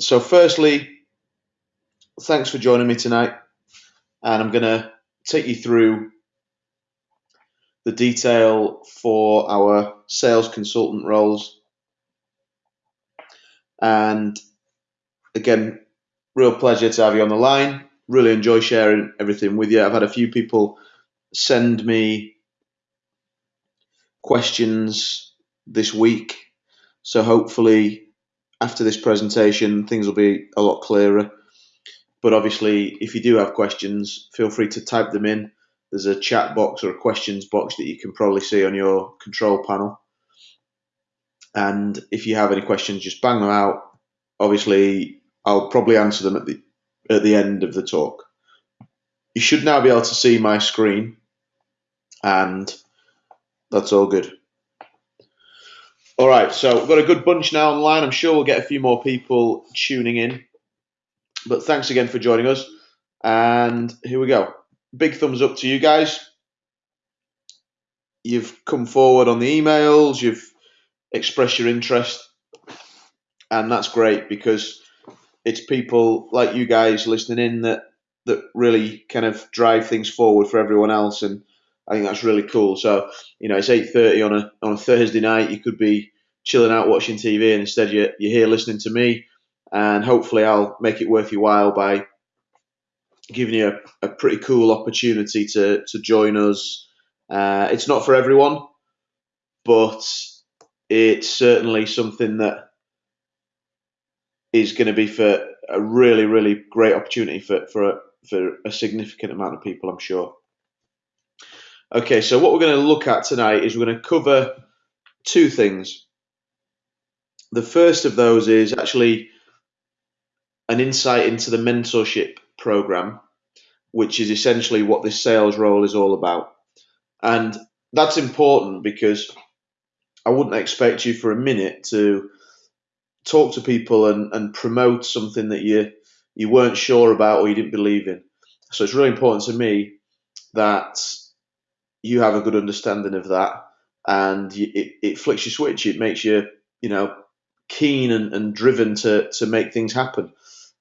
so, firstly, thanks for joining me tonight, and I'm going to take you through the detail for our sales consultant roles. And again, real pleasure to have you on the line. Really enjoy sharing everything with you. I've had a few people send me questions this week. So hopefully, after this presentation, things will be a lot clearer. But obviously, if you do have questions, feel free to type them in. There's a chat box or a questions box that you can probably see on your control panel. And if you have any questions, just bang them out. Obviously, I'll probably answer them at the at the end of the talk. You should now be able to see my screen, and that's all good. All right, so we've got a good bunch now online. I'm sure we'll get a few more people tuning in. But thanks again for joining us. And here we go. Big thumbs up to you guys. You've come forward on the emails, you've expressed your interest, and that's great because it's people like you guys listening in that that really kind of drive things forward for everyone else and I think that's really cool. So, you know, it's eight thirty on a on a Thursday night. You could be chilling out watching TV, and instead you're, you're here listening to me. And hopefully, I'll make it worth your while by giving you a, a pretty cool opportunity to to join us. Uh, it's not for everyone, but it's certainly something that is going to be for a really, really great opportunity for for a, for a significant amount of people, I'm sure. Okay, so what we're going to look at tonight is we're going to cover two things. The first of those is actually an insight into the mentorship program, which is essentially what this sales role is all about. And that's important because I wouldn't expect you for a minute to talk to people and, and promote something that you you weren't sure about or you didn't believe in. So it's really important to me that you have a good understanding of that, and it, it flicks your switch. It makes you, you know, keen and, and driven to to make things happen.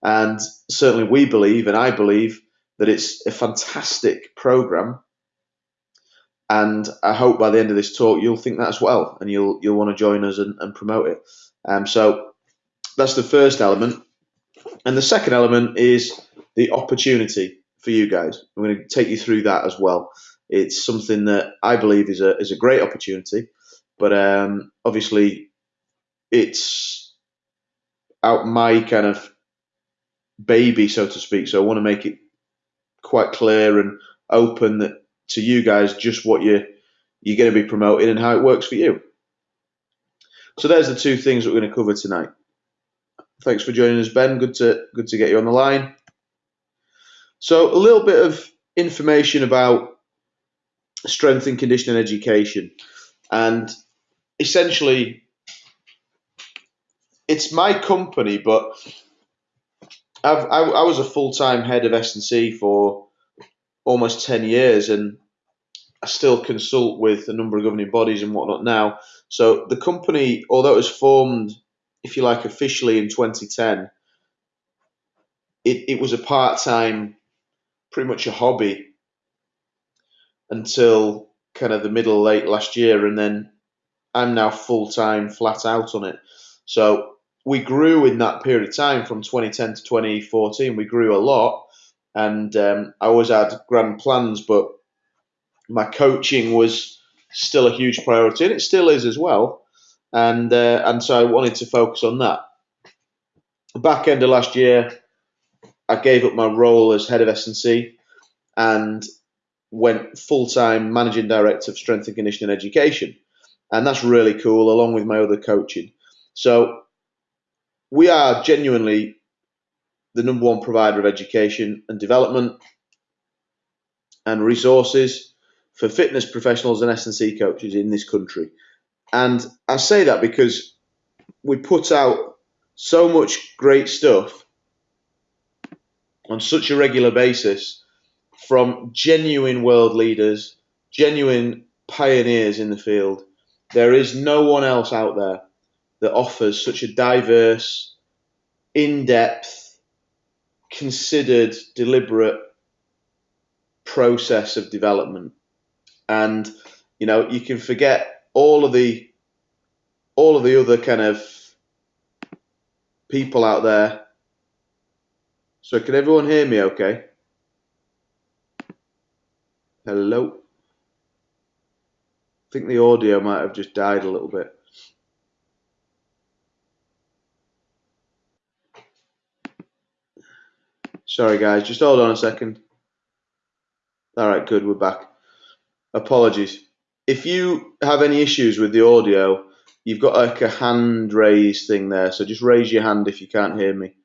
And certainly, we believe, and I believe, that it's a fantastic program. And I hope by the end of this talk, you'll think that as well, and you'll you'll want to join us and, and promote it. Um, so that's the first element, and the second element is the opportunity for you guys. I'm going to take you through that as well. It's something that I believe is a is a great opportunity, but um, obviously it's out my kind of baby, so to speak. So I want to make it quite clear and open that to you guys just what you you're going to be promoting and how it works for you. So there's the two things that we're going to cover tonight. Thanks for joining us, Ben. Good to good to get you on the line. So a little bit of information about strength and conditioning education. And essentially, it's my company, but I've, I, I was a full time head of S&C for almost 10 years, and I still consult with a number of governing bodies and whatnot now. So the company, although it was formed, if you like, officially in 2010, it, it was a part time, pretty much a hobby until kind of the middle late last year, and then I'm now full time, flat out on it. So we grew in that period of time from 2010 to 2014. We grew a lot, and um, I always had grand plans, but my coaching was still a huge priority, and it still is as well. And uh, and so I wanted to focus on that. Back end of last year, I gave up my role as head of S&C, and went full time managing director of strength and conditioning education. And that's really cool, along with my other coaching. So we are genuinely the number one provider of education and development and resources for fitness professionals and S&C coaches in this country. And I say that because we put out so much great stuff on such a regular basis from genuine world leaders, genuine pioneers in the field. There is no one else out there that offers such a diverse in depth, considered, deliberate process of development. And you know, you can forget all of the all of the other kind of people out there. So can everyone hear me okay? Hello. I think the audio might have just died a little bit. Sorry guys, just hold on a second. Alright, good, we're back. Apologies. If you have any issues with the audio, you've got like a hand raise thing there, so just raise your hand if you can't hear me,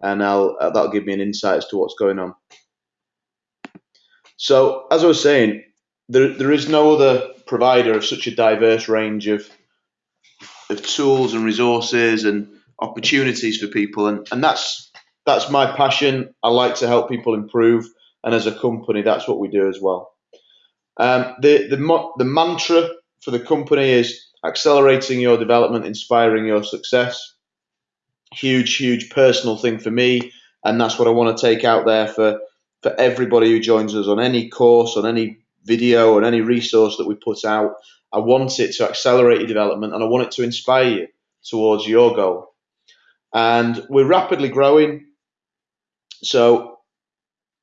and I'll uh, that'll give me an insight as to what's going on. So, as I was saying, there there is no other provider of such a diverse range of of tools and resources and opportunities for people, and and that's that's my passion. I like to help people improve, and as a company, that's what we do as well. Um, the the the mantra for the company is accelerating your development, inspiring your success. Huge, huge personal thing for me, and that's what I want to take out there for for everybody who joins us on any course, on any video, on any resource that we put out. I want it to accelerate your development, and I want it to inspire you towards your goal. And we're rapidly growing, so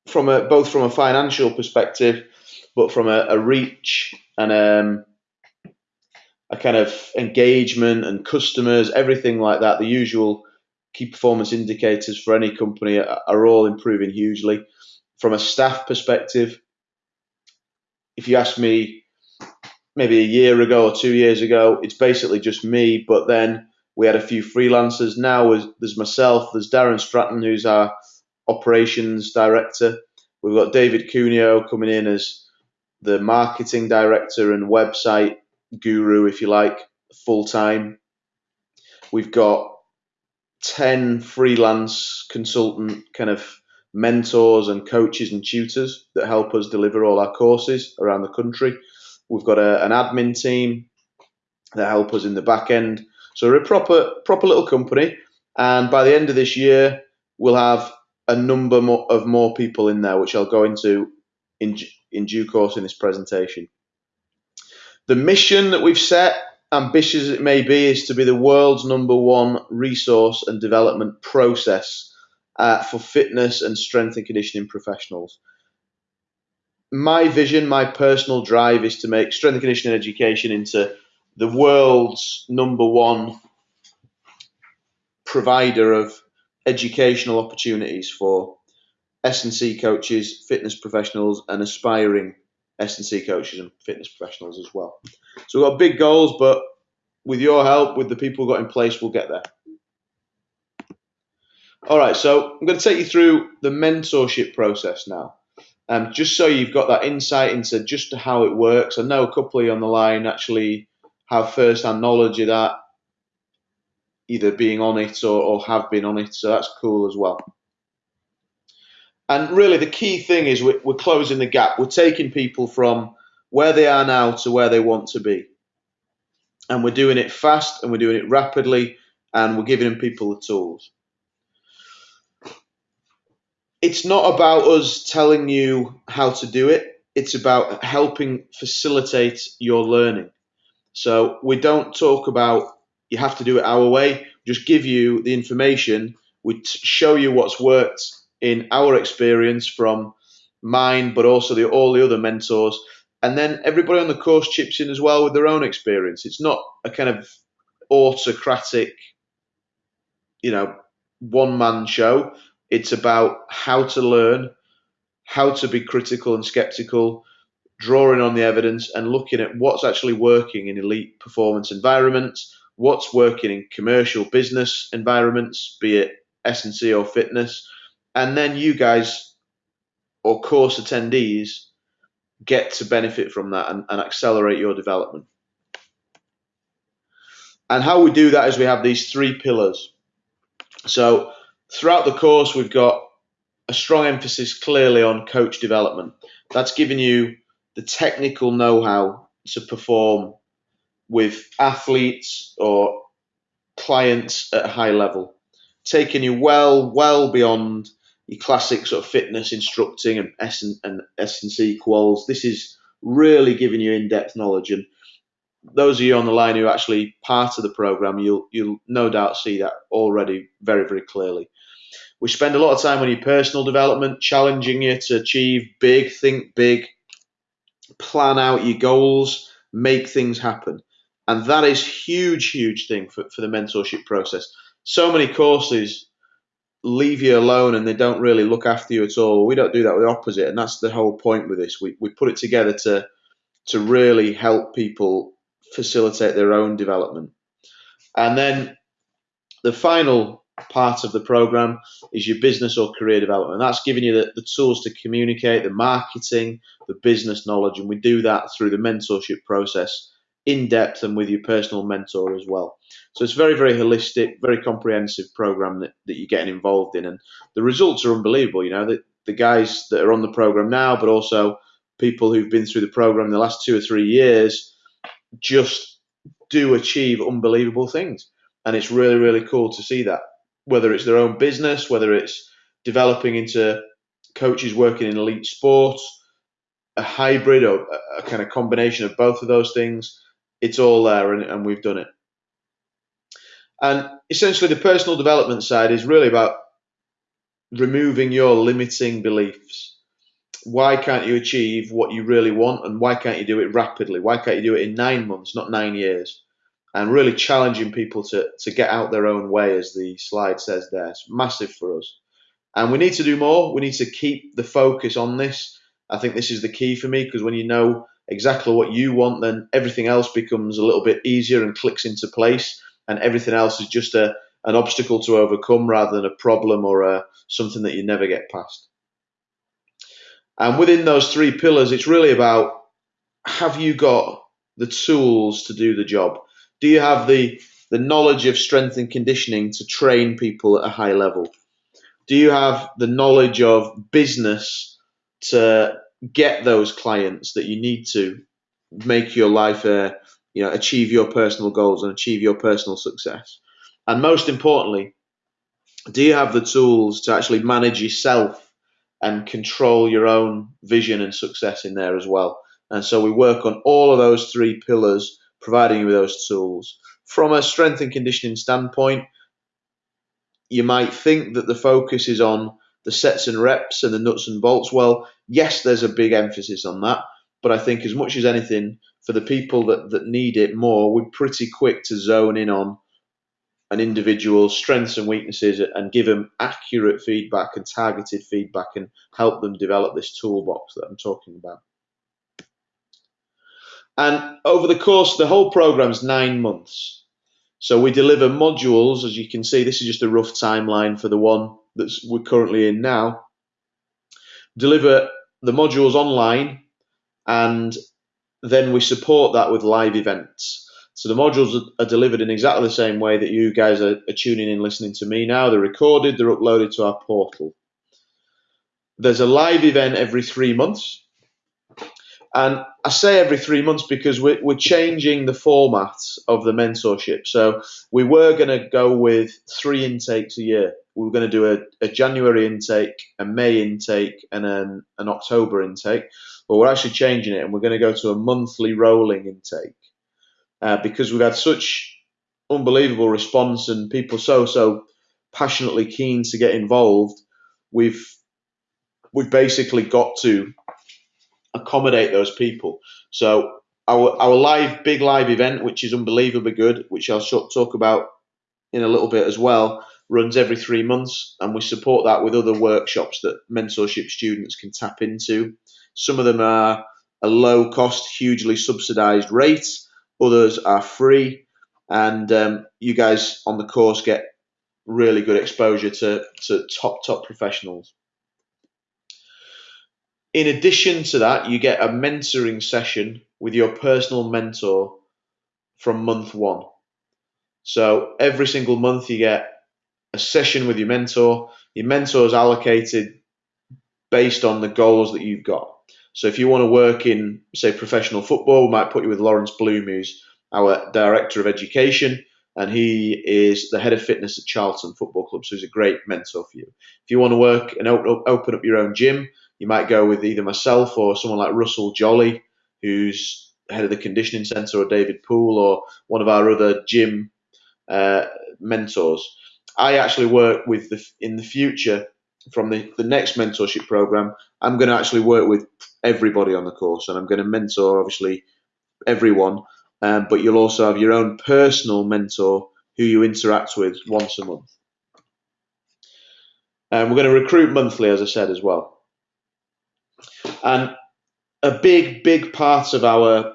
from a both from a financial perspective, but from a, a reach and um, a kind of engagement and customers, everything like that, the usual key performance indicators for any company are, are all improving hugely. From a staff perspective, if you ask me maybe a year ago or two years ago, it's basically just me, but then we had a few freelancers. Now there's myself, there's Darren Stratton, who's our operations director. We've got David Cuneo coming in as the marketing director and website guru, if you like, full time. We've got 10 freelance consultant kind of mentors and coaches and tutors that help us deliver all our courses around the country. We've got a, an admin team that help us in the back end. So we're a proper proper little company, and by the end of this year, we'll have a number more, of more people in there, which I'll go into in in due course in this presentation. The mission that we've set, ambitious as it may be, is to be the world's number one resource and development process uh, for fitness and strength and conditioning professionals. My vision, my personal drive is to make strength and conditioning education into the world's number one provider of educational opportunities for S&C coaches, fitness professionals, and aspiring S&C coaches and fitness professionals as well. So we've got big goals, but with your help, with the people we've got in place, we'll get there. All right, so I'm going to take you through the mentorship process now, um, just so you've got that insight into just how it works. I know a couple of you on the line actually have first-hand knowledge of that, either being on it or, or have been on it, so that's cool as well. And really, the key thing is we're, we're closing the gap. We're taking people from where they are now to where they want to be. And we're doing it fast and we're doing it rapidly and we're giving people the tools. It's not about us telling you how to do it, it's about helping facilitate your learning. So we don't talk about you have to do it our way, just give you the information, we show you what's worked in our experience from mine, but also the, all the other mentors. And then everybody on the course chips in as well with their own experience. It's not a kind of autocratic, you know, one man show. It's about how to learn, how to be critical and skeptical, drawing on the evidence and looking at what's actually working in elite performance environments, what's working in commercial business environments, be it S&C or fitness, and then you guys or course attendees get to benefit from that and, and accelerate your development. And how we do that is we have these three pillars. So throughout the course, we've got a strong emphasis clearly on coach development. That's giving you the technical know how to perform with athletes or clients at a high level taking you well, well beyond your classic sort of fitness instructing and S and, and S and C quals. This is really giving you in-depth knowledge. And those of you on the line who are actually part of the program, you'll you'll no doubt see that already very very clearly. We spend a lot of time on your personal development, challenging you to achieve big, think big, plan out your goals, make things happen. And that is huge, huge thing for, for the mentorship process. So many courses leave you alone and they don't really look after you at all. We don't do that. We're opposite, and that's the whole point with this. We we put it together to to really help people facilitate their own development. And then the final part of the program is your business or career development. That's giving you the, the tools to communicate, the marketing, the business knowledge, and we do that through the mentorship process in depth and with your personal mentor as well. So it's very, very holistic, very comprehensive program that, that you're getting involved in, and the results are unbelievable. You know, the, the guys that are on the program now, but also people who've been through the program in the last two or three years, just do achieve unbelievable things, and it's really, really cool to see that. Whether it's their own business, whether it's developing into coaches working in elite sports, a hybrid or a, a kind of combination of both of those things it's all there and, and we've done it. And essentially, the personal development side is really about removing your limiting beliefs. Why can't you achieve what you really want, and why can't you do it rapidly? Why can't you do it in nine months, not nine years? And really challenging people to, to get out their own way, as the slide says there. It's massive for us. And we need to do more. We need to keep the focus on this. I think this is the key for me because when you know exactly what you want, then everything else becomes a little bit easier and clicks into place, and everything else is just a an obstacle to overcome rather than a problem or a, something that you never get past. And within those three pillars, it's really about have you got the tools to do the job? Do you have the the knowledge of strength and conditioning to train people at a high level? Do you have the knowledge of business to get those clients that you need to make your life uh, you know achieve your personal goals and achieve your personal success. And most importantly do you have the tools to actually manage yourself and control your own vision and success in there as well? And so we work on all of those three pillars providing you with those tools. From a strength and conditioning standpoint you might think that the focus is on the sets and reps and the nuts and bolts. Well, yes, there's a big emphasis on that, but I think as much as anything, for the people that, that need it more, we're pretty quick to zone in on an individual's strengths and weaknesses and give them accurate feedback and targeted feedback and help them develop this toolbox that I'm talking about. And over the course, the whole program's nine months. So we deliver modules, as you can see, this is just a rough timeline for the one that we're currently in now, deliver the modules online, and then we support that with live events. So the modules are delivered in exactly the same way that you guys are, tuning in, listening to me now. They're recorded, they're uploaded to our portal. There's a live event every three months. And I say every three months because we're, we're changing the format of the mentorship. So we were going to go with three intakes a year we were going to do a, a January intake, a May intake, and an, an October intake. But we're actually changing it, and we're going to go to a monthly rolling intake uh, because we've had such unbelievable response and people so so passionately keen to get involved. We've we've basically got to accommodate those people. So our our live big live event, which is unbelievably good, which I'll talk about in a little bit as well, runs every three months, and we support that with other workshops that mentorship students can tap into. Some of them are a low cost, hugely subsidized rate, others are free, and um, you guys on the course get really good exposure to, to top, top professionals. In addition to that, you get a mentoring session with your personal mentor from month one. So every single month you get a session with your mentor. Your mentor is allocated based on the goals that you've got. So if you want to work in, say, professional football, we might put you with Lawrence Bloom, who's our director of education, and he is the head of fitness at Charlton Football Club. So he's a great mentor for you. If you want to work and open up, your own gym, you might go with either myself or someone like Russell Jolly, who's head of the conditioning centre, or David Poole, or one of our other gym uh, mentors. I actually work with the in the future from the, the next mentorship program. I'm going to actually work with everybody on the course, and I'm going to mentor obviously everyone. Um, but you'll also have your own personal mentor who you interact with once a month. And we're going to recruit monthly, as I said as well. And a big, big part of our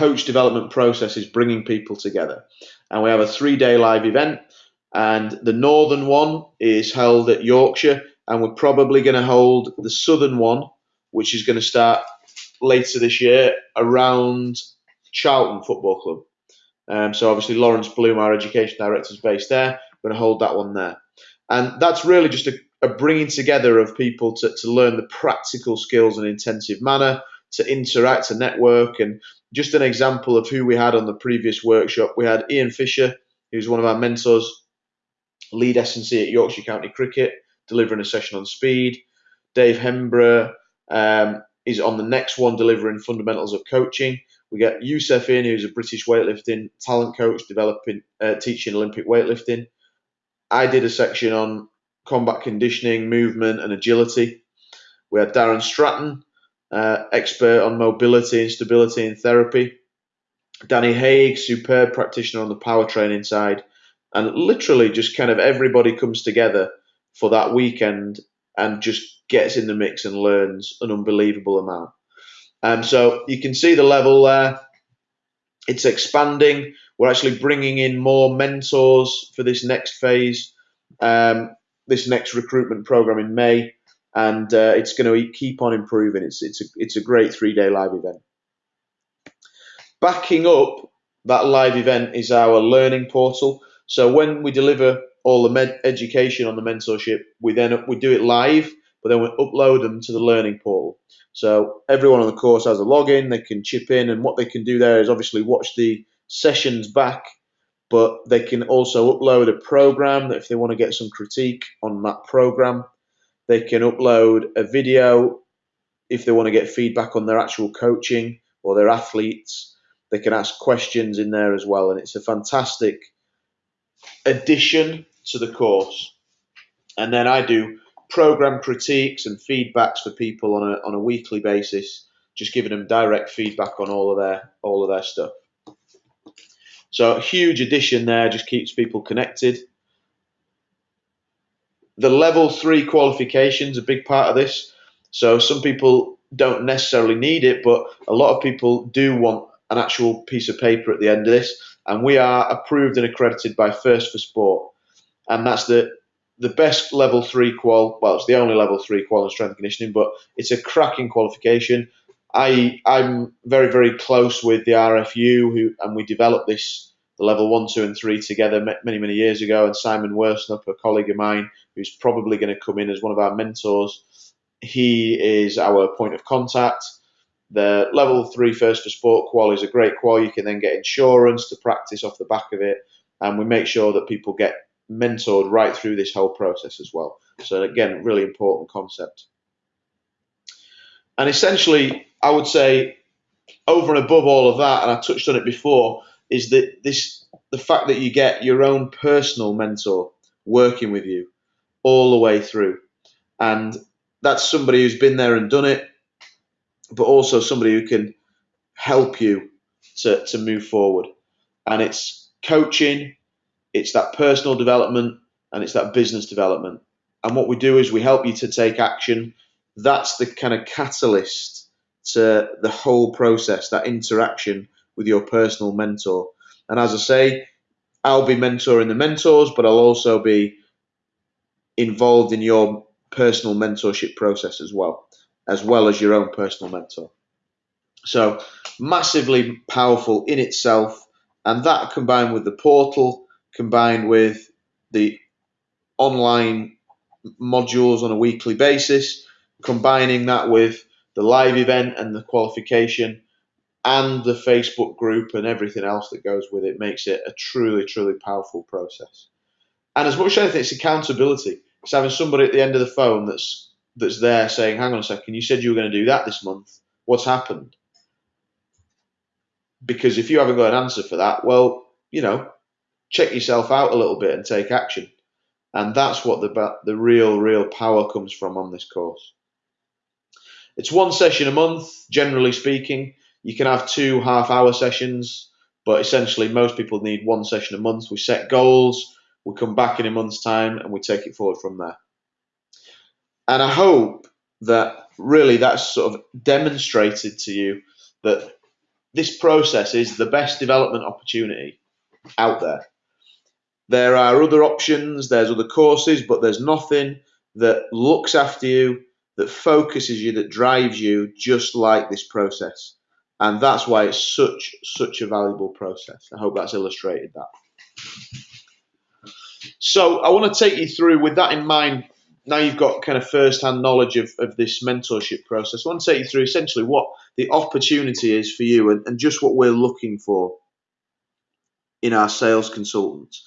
coach development process is bringing people together. And we have a three day live event. And the northern one is held at Yorkshire. And we're probably going to hold the southern one, which is going to start later this year around Charlton Football Club. Um, so obviously Lawrence Bloom, our education director, is based there. We're going to hold that one there. And that's really just a, a bringing together of people to, to learn the practical skills in an intensive manner, to interact, to network. And just an example of who we had on the previous workshop, we had Ian Fisher, who's one of our mentors, lead S&C at Yorkshire County Cricket, delivering a session on speed. Dave Hembrough um, is on the next one, delivering fundamentals of coaching. We get Youssef in, who's a British weightlifting talent coach, developing, uh, teaching Olympic weightlifting. I did a section on combat conditioning, movement, and agility. We had Darren Stratton, uh, expert on mobility and stability in therapy. Danny Haig, superb practitioner on the power training side. And literally, just kind of everybody comes together for that weekend and just gets in the mix and learns an unbelievable amount. Um, so you can see the level there. It's expanding. We're actually bringing in more mentors for this next phase, um, this next recruitment program in May, and uh, it's going to keep on improving. It's it's a, it's a great three day live event. Backing up that live event is our learning portal. So when we deliver all the med- education on the mentorship, we then we do it live, but then we upload them to the learning portal. So everyone on the course has a login, they can chip in, and what they can do there is obviously watch the sessions back, but they can also upload a program if they want to get some critique on that program, they can upload a video if they want to get feedback on their actual coaching or their athletes. They can ask questions in there as well, and it's a fantastic addition to the course. And then I do program critiques and feedbacks for people on a on a weekly basis, just giving them direct feedback on all of their all of their stuff. So a huge addition there just keeps people connected. The level three qualifications a big part of this. So some people don't necessarily need it, but a lot of people do want an actual piece of paper at the end of this. And we are approved and accredited by First for Sport, and that's the the best level three qual. Well, it's the only level three qual in strength conditioning, but it's a cracking qualification. I I'm very very close with the RFU who and we developed this the level one, two, and three together many many years ago. And Simon Worsnop, a colleague of mine, who's probably going to come in as one of our mentors, he is our point of contact. The level three first for sport qual is a great qual. You can then get insurance to practice off the back of it, and we make sure that people get mentored right through this whole process as well. So again, really important concept. And essentially, I would say over and above all of that, and I touched on it before, is that this the fact that you get your own personal mentor working with you all the way through. And that's somebody who's been there and done it, but also somebody who can help you to, to move forward. And it's coaching, it's that personal development and it's that business development. And what we do is we help you to take action. That's the kind of catalyst to the whole process, that interaction with your personal mentor. And as I say, I'll be mentoring the mentors, but I'll also be involved in your personal mentorship process as well, as well as your own personal mentor. So, massively powerful in itself. And that combined with the portal combined with the online modules on a weekly basis, combining that with the live event and the qualification, and the Facebook group and everything else that goes with it makes it a truly, truly powerful process. And as much as it's accountability. It's having somebody at the end of the phone that's that's there saying, "Hang on a second, you said you were going to do that this month. What's happened?" Because if you haven't got an answer for that, well, you know, check yourself out a little bit and take action. And that's what the the real, real power comes from on this course. It's one session a month, generally speaking. You can have two half-hour sessions, but essentially most people need one session a month. We set goals we come back in a month's time and we take it forward from there. And I hope that really that's sort of demonstrated to you that this process is the best development opportunity out there. There are other options, there's other courses, but there's nothing that looks after you, that focuses you, that drives you just like this process. And that's why it's such such a valuable process. I hope that's illustrated that. So I want to take you through with that in mind. Now you've got kind of first-hand knowledge of, of this mentorship process. I want to take you through essentially what the opportunity is for you and, and just what we're looking for in our sales consultants.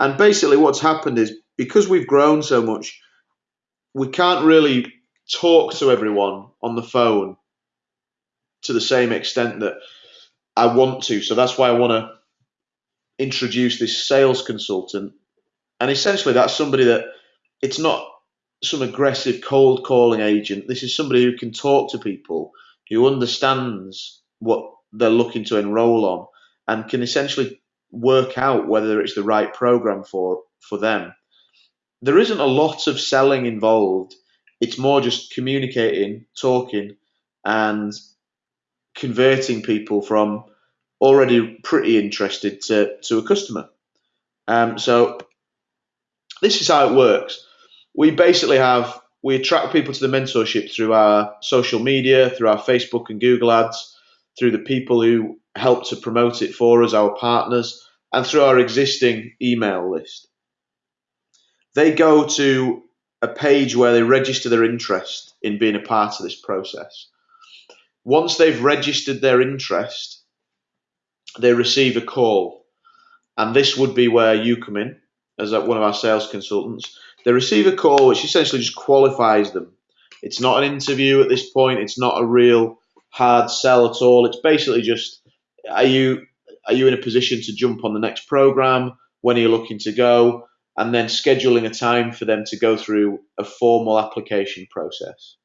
And basically, what's happened is because we've grown so much, we can't really talk to everyone on the phone to the same extent that I want to. So that's why I want to introduce this sales consultant and essentially, that's somebody that it's not some aggressive cold calling agent. This is somebody who can talk to people, who understands what they're looking to enroll on, and can essentially work out whether it's the right program for for them. There isn't a lot of selling involved. It's more just communicating, talking, and converting people from already pretty interested to, to a customer. Um, so this is how it works. We basically have we attract people to the mentorship through our social media, through our Facebook and Google ads, through the people who help to promote it for us, our partners, and through our existing email list. They go to a page where they register their interest in being a part of this process. Once they've registered their interest, they receive a call. And this would be where you come in as uh, one of our sales consultants. They receive a call which essentially just qualifies them. It's not an interview at this point. It's not a real hard sell at all. It's basically just are you are you in a position to jump on the next program? When are you looking to go? And then scheduling a time for them to go through a formal application process.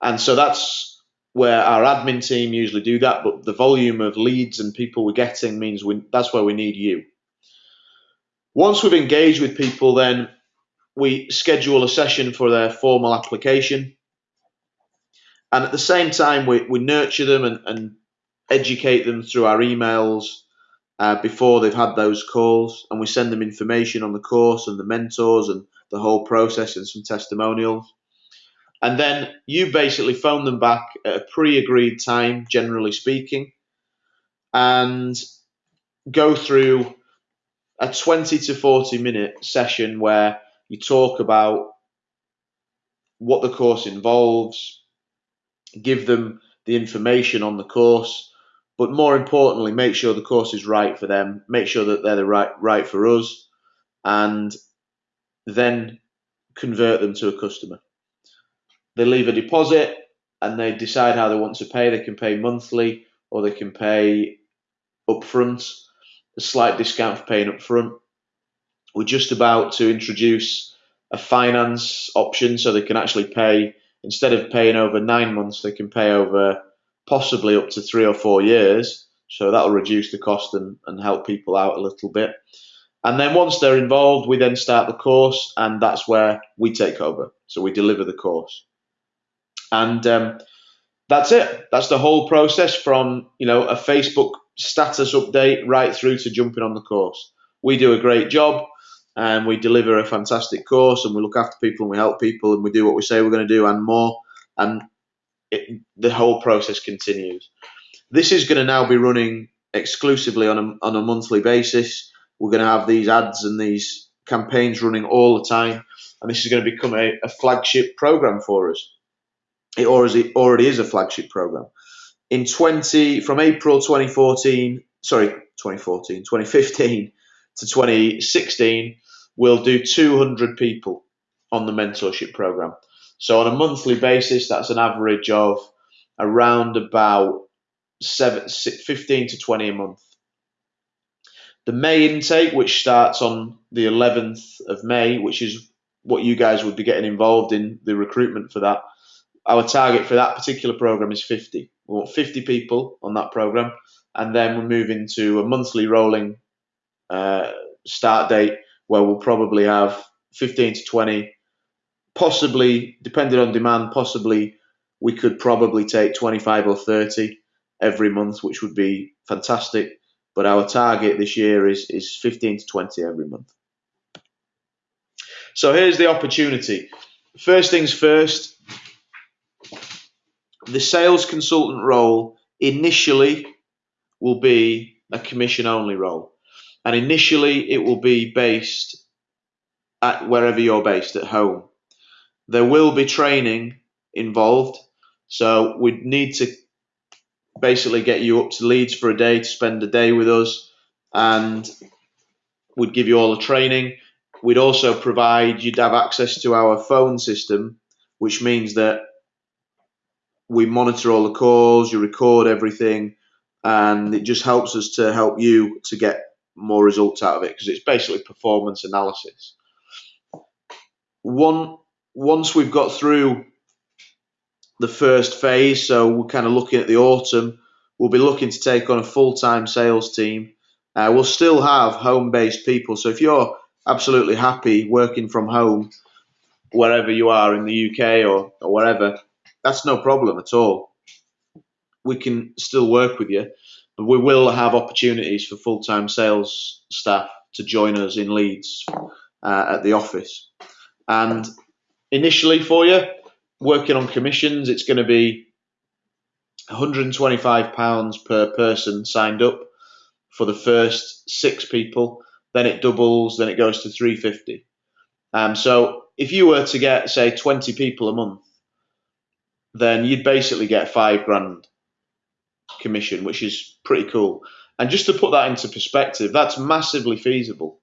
And so that's where our admin team usually do that, but the volume of leads and people we're getting means we, that's where we need you. Once we've engaged with people, then we schedule a session for their formal application. And at the same time, we, we nurture them and, and educate them through our emails uh, before they've had those calls. And we send them information on the course and the mentors and the whole process and some testimonials. And then you basically phone them back at a pre agreed time, generally speaking, and go through a 20 to 40 minute session where you talk about what the course involves, give them the information on the course, but more importantly, make sure the course is right for them, make sure that they're the right right for us, and then convert them to a customer. They leave a deposit and they decide how they want to pay. They can pay monthly or they can pay upfront a slight discount for paying up front. We're just about to introduce a finance option so they can actually pay, instead of paying over nine months, they can pay over possibly up to three or four years. So that'll reduce the cost and, and help people out a little bit. And then once they're involved, we then start the course, and that's where we take over. So we deliver the course. And um, that's it. That's the whole process from you know a Facebook status update right through to jumping on the course. We do a great job and we deliver a fantastic course and we look after people and we help people and we do what we say we're going to do and more. And it, the whole process continues. This is going to now be running exclusively on a, on a monthly basis. We're going to have these ads and these campaigns running all the time. And this is going to become a, a flagship program for us. It already, already is a flagship program in 20 from April 2014, sorry, 2014, 2015 to 2016, we'll do 200 people on the mentorship program. So on a monthly basis, that's an average of around about seven, 15 to 20 a month. The May intake, which starts on the 11th of May, which is what you guys would be getting involved in the recruitment for that. Our target for that particular program is 50. We want 50 people on that program, and then we move into a monthly rolling uh, start date where we'll probably have 15 to 20, possibly, depending on demand, possibly we could probably take 25 or 30 every month, which would be fantastic. But our target this year is, is 15 to 20 every month. So here's the opportunity. First things first, the sales consultant role initially will be a commission only role. And initially it will be based at wherever you're based at home. There will be training involved. So we'd need to basically get you up to Leeds for a day to spend a day with us and we'd give you all the training. We'd also provide you'd have access to our phone system, which means that we monitor all the calls, you record everything, and it just helps us to help you to get more results out of it because it's basically performance analysis. One once we've got through the first phase, so we're kind of looking at the autumn, we'll be looking to take on a full time sales team. Uh, we'll still have home based people. So if you're absolutely happy working from home, wherever you are in the UK or, or wherever, that's no problem at all. We can still work with you, but we will have opportunities for full time sales staff to join us in Leeds uh, at the office. And initially, for you, working on commissions, it's going to be 125 pounds per person signed up for the first six people. Then it doubles. Then it goes to 350. Um, so if you were to get say 20 people a month, then you'd basically get five grand commission, which is pretty cool. And just to put that into perspective, that's massively feasible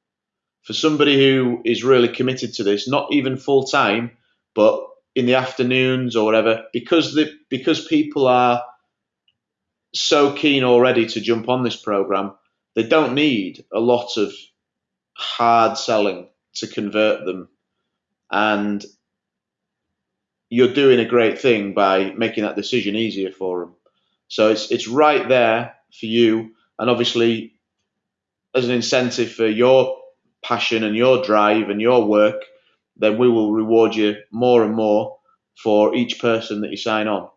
for somebody who is really committed to this, not even full time, but in the afternoons or whatever, because the because people are so keen already to jump on this program, they don't need a lot of hard selling to convert them. And you're doing a great thing by making that decision easier for them. So it's it's right there for you, and obviously as an incentive for your passion and your drive and your work, then we will reward you more and more for each person that you sign on.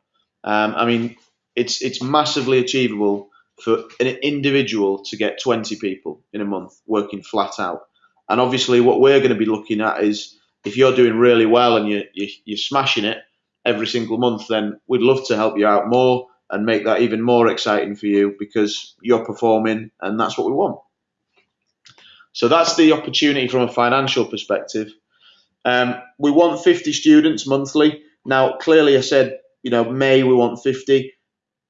Um, I mean, it's it's massively achievable for an individual to get 20 people in a month working flat out. And obviously, what we're going to be looking at is if you're doing really well and you, you, you're smashing it every single month, then we'd love to help you out more and make that even more exciting for you because you're performing and that's what we want. So that's the opportunity from a financial perspective. Um, we want 50 students monthly. Now, clearly, I said, you know, May we want 50.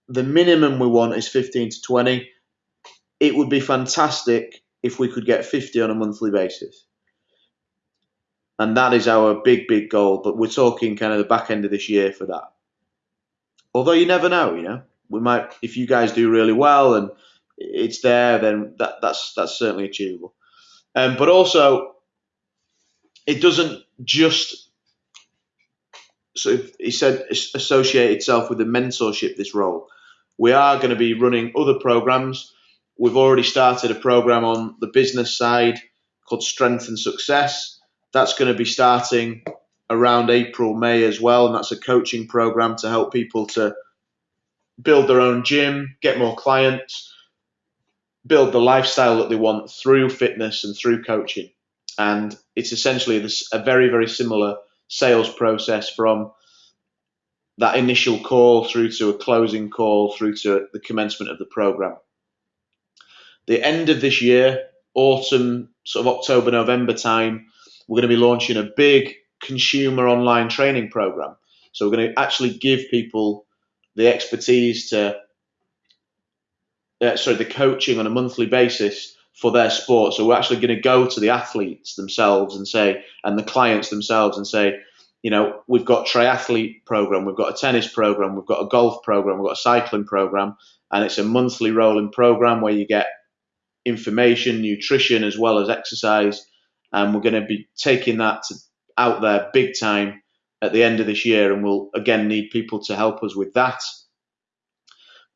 The minimum we want is 15 to 20. It would be fantastic if we could get 50 on a monthly basis. And that is our big, big goal. But we're talking kind of the back end of this year for that. Although you never know, you know, we might, if you guys do really well and it's there, then that, that's that's certainly achievable. Um, but also, it doesn't just so he said associate itself with the mentorship this role we are going to be running other programs we've already started a program on the business side called strength and success that's going to be starting around april may as well and that's a coaching program to help people to build their own gym get more clients build the lifestyle that they want through fitness and through coaching and it's essentially a very very similar sales process from that initial call through to a closing call through to the commencement of the program. The end of this year, autumn, sort of October, November time, we're going to be launching a big consumer online training program. So we're going to actually give people the expertise to uh, sorry, the coaching on a monthly basis for their sport. So we're actually going to go to the athletes themselves and say, and the clients themselves and say, you know, we've got triathlete program, we've got a tennis program, we've got a golf program, we've got a cycling program, and it's a monthly rolling program where you get information, nutrition, as well as exercise. And we're going to be taking that to, out there big time at the end of this year, and we'll again need people to help us with that.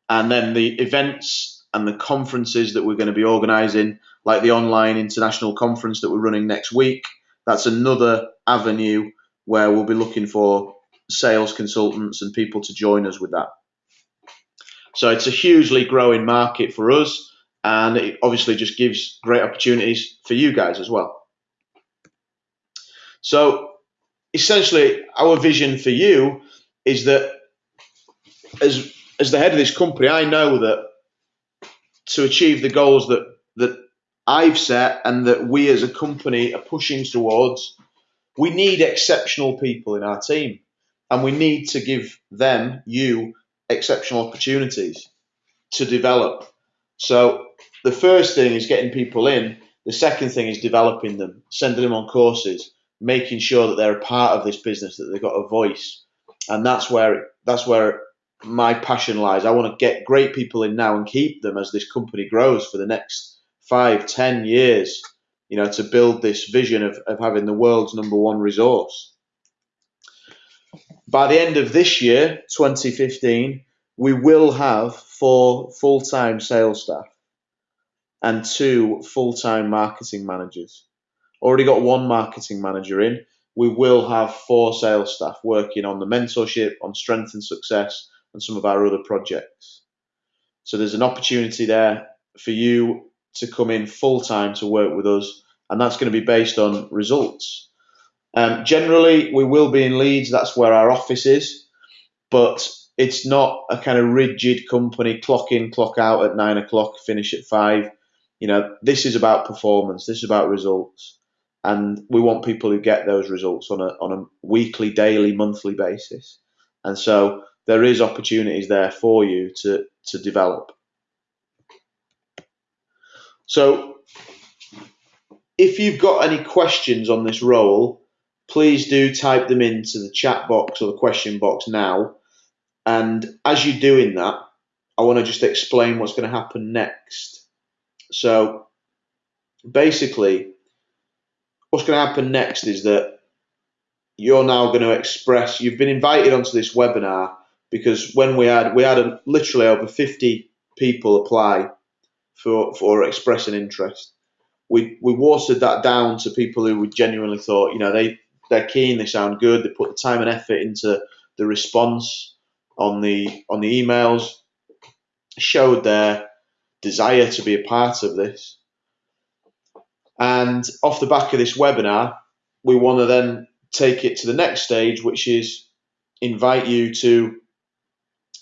And then the events and the conferences that we're going to be organising, like the online international conference that we're running next week, that's another avenue where we'll be looking for sales consultants and people to join us with that. So it's a hugely growing market for us, and it obviously just gives great opportunities for you guys as well. So essentially, our vision for you is that as as the head of this company, I know that to achieve the goals that that I've set and that we as a company are pushing towards, we need exceptional people in our team, and we need to give them, you, exceptional opportunities to develop. So the first thing is getting people in. The second thing is developing them, sending them on courses, making sure that they're a part of this business, that they've got a voice, and that's where that's where my passion lies. I want to get great people in now and keep them as this company grows for the next five, ten years. You know, to build this vision of, of having the world's number one resource. By the end of this year, 2015, we will have four full time sales staff and two full time marketing managers. Already got one marketing manager in. We will have four sales staff working on the mentorship, on strength and success, and some of our other projects. So there's an opportunity there for you to come in full time to work with us, and that's going to be based on results. Um, generally, we will be in Leeds. That's where our office is, but it's not a kind of rigid company. Clock in, clock out at nine o'clock, finish at five. You know, this is about performance. This is about results, and we want people who get those results on a on a weekly, daily, monthly basis. And so there is opportunities there for you to to develop. So, if you've got any questions on this role, please do type them into the chat box or the question box now. And as you're doing that, I want to just explain what's going to happen next. So, basically, what's going to happen next is that you're now going to express, you've been invited onto this webinar because when we had, we had a, literally over 50 people apply for, for expressing interest. We, we watered that down to people who we genuinely thought, you know, they, they're keen, they sound good, they put the time and effort into the response on the on the emails, showed their desire to be a part of this. And off the back of this webinar, we want to then take it to the next stage, which is invite you to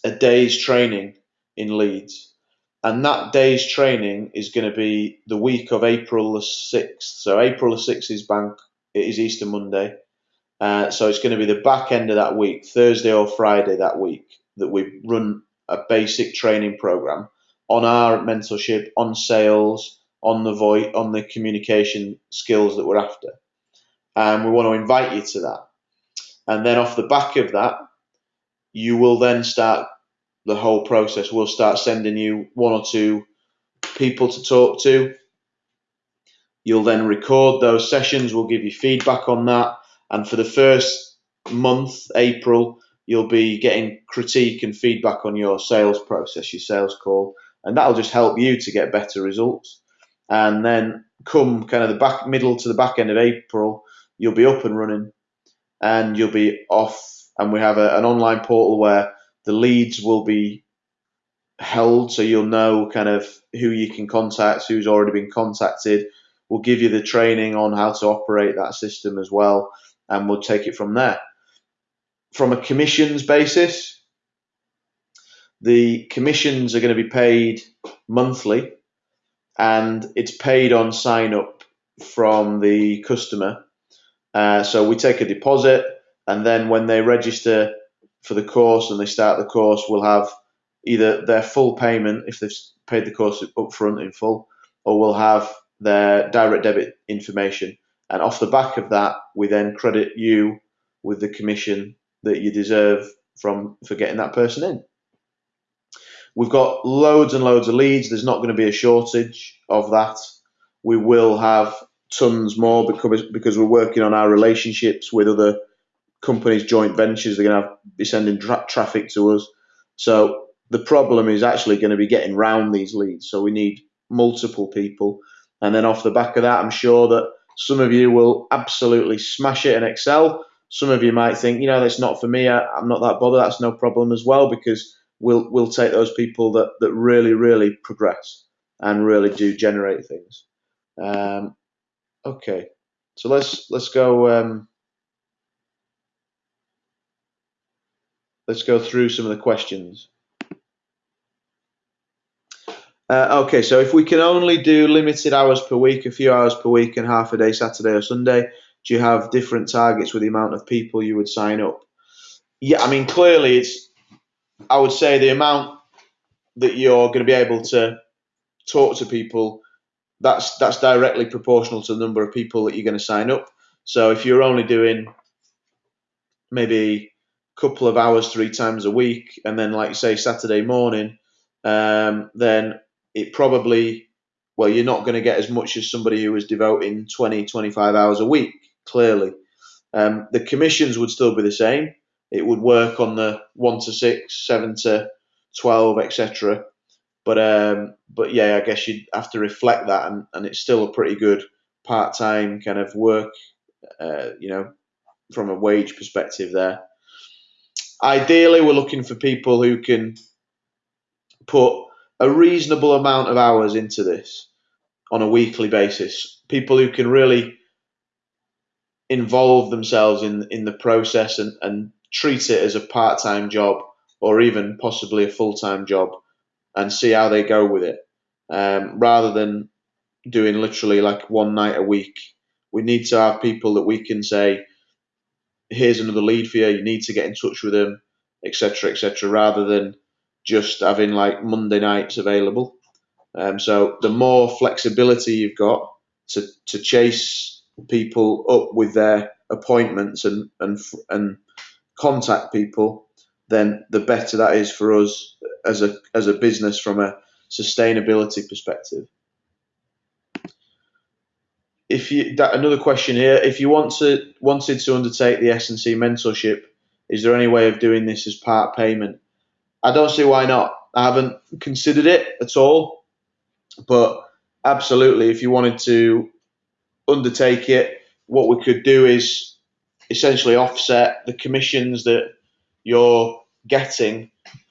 a day's training in Leeds. And that day's training is going to be the week of April the 6th. So April the 6th is bank, it is Easter Monday. Uh, so it's going to be the back end of that week, Thursday or Friday that week, that we run a basic training program on our mentorship, on sales, on the voice, on the communication skills that we're after. And we want to invite you to that. And then off the back of that, you will then start the whole process. We'll start sending you one or two people to talk to. You'll then record those sessions. We'll give you feedback on that. And for the first month, April, you'll be getting critique and feedback on your sales process, your sales call, and that'll just help you to get better results. And then come kind of the back middle to the back end of April, you'll be up and running, and you'll be off. And we have a, an online portal where the leads will be held, so you'll know kind of who you can contact, who's already been contacted. We'll give you the training on how to operate that system as well, and we'll take it from there from a commissions basis, the commissions are going to be paid monthly and it's paid on sign up from the customer. Uh, so we take a deposit and then when they register for the course and they start the course, we'll have either their full payment if they've paid the course up front in full, or we'll have their direct debit information. And off the back of that, we then credit you with the commission that you deserve from for getting that person in. We've got loads and loads of leads. There's not going to be a shortage of that. We will have tons more because because we're working on our relationships with other companies, joint ventures. They're going to have, be sending tra- traffic to us. So the problem is actually going to be getting round these leads. So we need multiple people, and then off the back of that, I'm sure that some of you will absolutely smash it in excel. Some of you might think, you know, that's not for me. I, I'm not that bothered. That's no problem as well because we'll we'll take those people that that really really progress and really do generate things. Um, okay, so let's let's go. Um, let's go through some of the questions. Uh, okay, so if we can only do limited hours per week, a few hours per week, and half a day Saturday or Sunday, do you have different targets with the amount of people you would sign up? Yeah, I mean, clearly it's I would say the amount that you're going to be able to talk to people that's that's directly proportional to the number of people that you're going to sign up. So if you're only doing maybe a couple of hours three times a week, and then like say Saturday morning, um, then it probably well you're not going to get as much as somebody who is devoting 20 25 hours a week clearly um, the commissions would still be the same it would work on the one to six, seven to twelve, etc. But um, but yeah, I guess you'd have to reflect that, and, and it's still a pretty good part time kind of work, uh, you know, from a wage perspective there. Ideally, we're looking for people who can put a reasonable amount of hours into this on a weekly basis. People who can really involve themselves in in the process and, and treat it as a part time job or even possibly a full time job and see how they go with it um, rather than doing literally like one night a week. We need to have people that we can say, here's another lead for you, you need to get in touch with them, etc., etc., rather than just having like Monday nights available. Um, so the more flexibility you've got to, to chase people up with their appointments and and and contact people, then the better that is for us as a as a business from a sustainability perspective. If you that, another question here, if you want to wanted to undertake the S and C mentorship, is there any way of doing this as part payment? I don't see why not. I haven't considered it at all, but absolutely, if you wanted to undertake it, what we could do is essentially offset the commissions that you're getting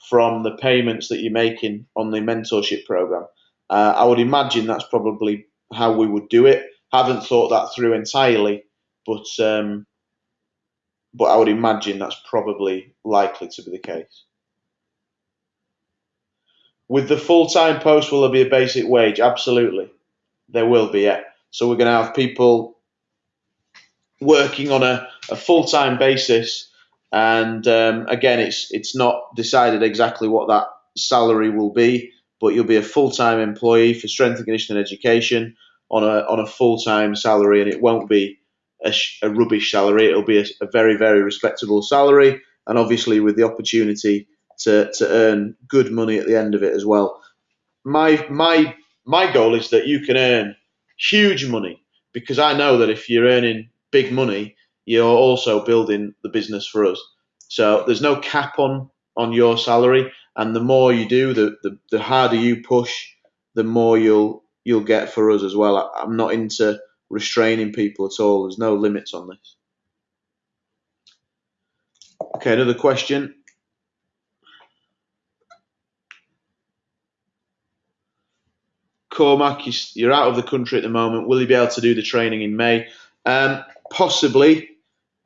from the payments that you're making on the mentorship program. Uh, I would imagine that's probably how we would do it. Haven't thought that through entirely, but um, but I would imagine that's probably likely to be the case. With the full time post, will there be a basic wage? Absolutely, there will be. Yeah. So we're going to have people working on a, a full time basis. And um, again, it's it's not decided exactly what that salary will be, but you'll be a full time employee for strength and conditioning education on a on a full time salary, and it won't be a, sh- a rubbish salary. It'll be a, a, very very respectable salary, and obviously with the opportunity to to earn good money at the end of it as well. My my my goal is that you can earn huge money because I know that if you're earning big money, you're also building the business for us. So there's no cap on on your salary, and the more you do, the the, the harder you push, the more you'll you'll get for us as well. I, I'm not into restraining people at all. There's no limits on this. Okay, another question. Cormac, you're out of the country at the moment. Will you be able to do the training in May? Um, possibly,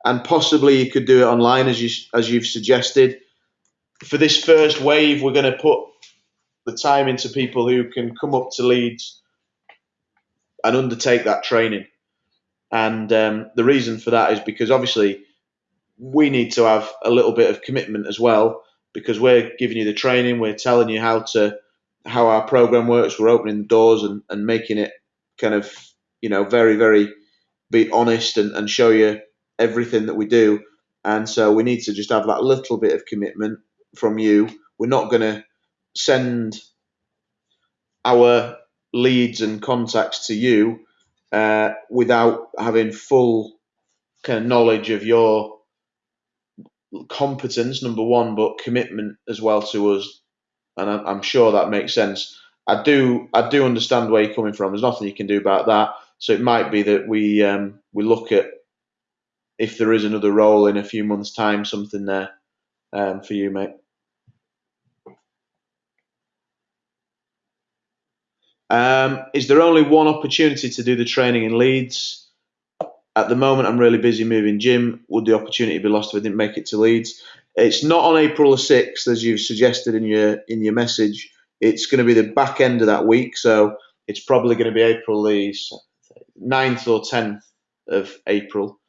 and possibly you could do it online as you as you've suggested. For this first wave, we're going to put the time into people who can come up to Leeds and undertake that training. And um, the reason for that is because obviously we need to have a little bit of commitment as well because we're giving you the training, we're telling you how to how our program works. We're opening the doors and, and making it kind of, you know, very, very be honest and, and show you everything that we do. And so we need to just have that little bit of commitment from you. We're not going to send our leads and contacts to you uh, without having full kind of knowledge of your competence, number one, but commitment as well to us. And I, I'm sure that makes sense. I do, I do understand where you're coming from. There's nothing you can do about that. So it might be that we um, we look at if there is another role in a few months' time, something there um, for you, mate. Um, is there only one opportunity to do the training in Leeds? At the moment, I'm really busy moving gym. Would the opportunity be lost if I didn't make it to Leeds? It's not on April the sixth, as you've suggested in your in your message. It's going to be the back end of that week, so it's probably going to be April the 9th or tenth of April,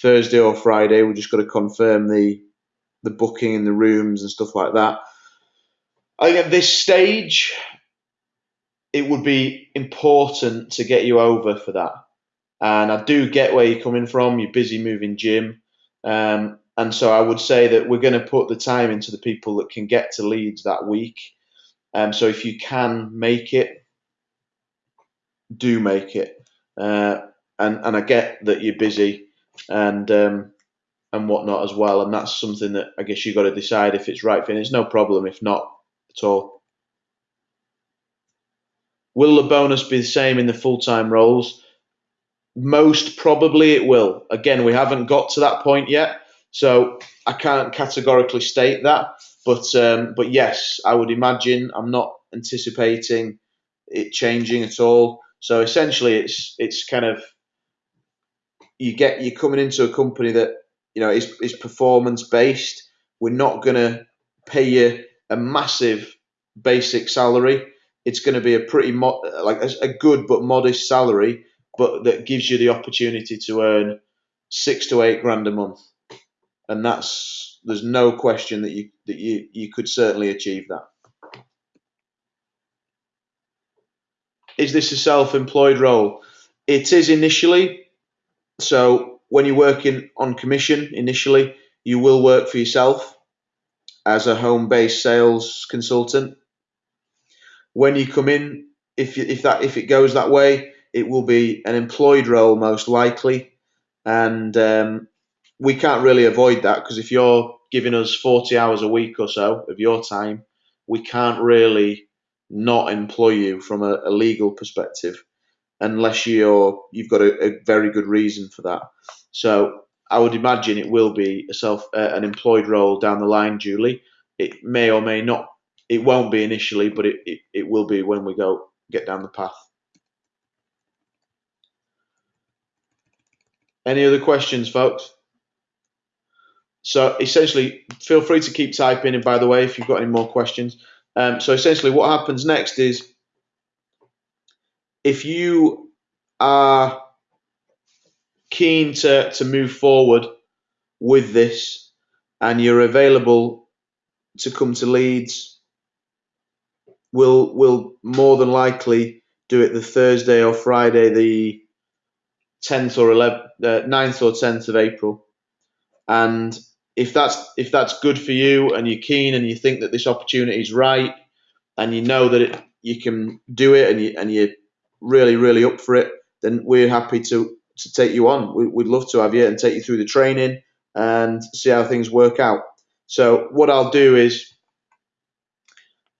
Thursday or Friday. We just got to confirm the the booking and the rooms and stuff like that. I think at this stage, it would be important to get you over for that. And I do get where you're coming from. You're busy moving gym. Um, and so I would say that we're going to put the time into the people that can get to Leeds that week. Um, so if you can make it, do make it. Uh, and and I get that you're busy and um, and whatnot as well. And that's something that I guess you got to decide if it's right for you. It's no problem if not at all. Will the bonus be the same in the full time roles? Most probably it will. Again, we haven't got to that point yet, so I can't categorically state that. But um, but yes, I would imagine. I'm not anticipating it changing at all. So essentially, it's it's kind of you get you're coming into a company that you know is is performance based. We're not going to pay you a massive basic salary it's going to be a pretty mo- like a, a good but modest salary, but that gives you the opportunity to earn six to eight grand a month, and that's there's no question that you that you you could certainly achieve that. Is this a self-employed role? It is initially. So when you're working on commission initially, you will work for yourself as a home-based sales consultant when you come in, if if that if it goes that way, it will be an employed role most likely, and um, we can't really avoid that because if you're giving us 40 hours a week or so of your time, we can't really not employ you from a, a legal perspective unless you're you've got a, a, very good reason for that. So I would imagine it will be a self uh, an employed role down the line, Julie. It may or may not it won't be initially, but it, it, it will be when we go get down the path. Any other questions, folks? So essentially, feel free to keep typing. And by the way, if you've got any more questions, um, so essentially, what happens next is if you are keen to to move forward with this, and you're available to come to Leeds we'll we'll more than likely do it the Thursday or Friday, the 10th or 11th, uh, 9th or 10th of April. And if that's if that's good for you and you're keen and you think that this opportunity is right and you know that it, you can do it and you and you're really really up for it, then we're happy to to take you on. We, would love to have you and take you through the training and see how things work out. So what I'll do is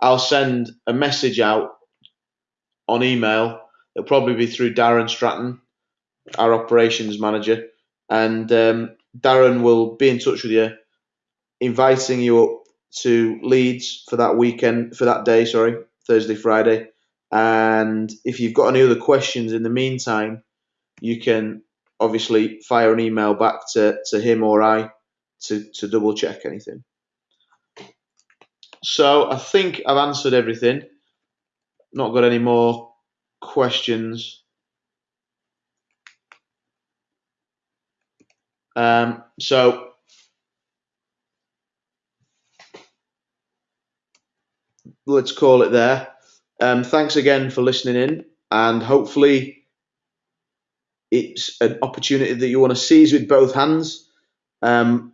I'll send a message out on email. It'll probably be through Darren Stratton, our operations manager, and um, Darren will be in touch with you, inviting you up to Leeds for that weekend, for that day, sorry, Thursday, Friday. And if you've got any other questions in the meantime, you can obviously fire an email back to, to him or I to, to double check anything. So I think I've answered everything. Not got any more questions. Um, so let's call it there. Um, thanks again for listening in, and hopefully, it's an opportunity that you want to seize with both hands. Um,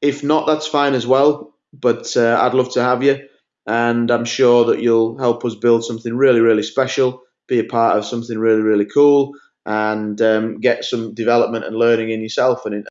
if not, that's fine as well. But uh, I'd love to have you, and I'm sure that you'll help us build something really, really special. Be a part of something really, really cool, and um, get some development and learning in yourself and in,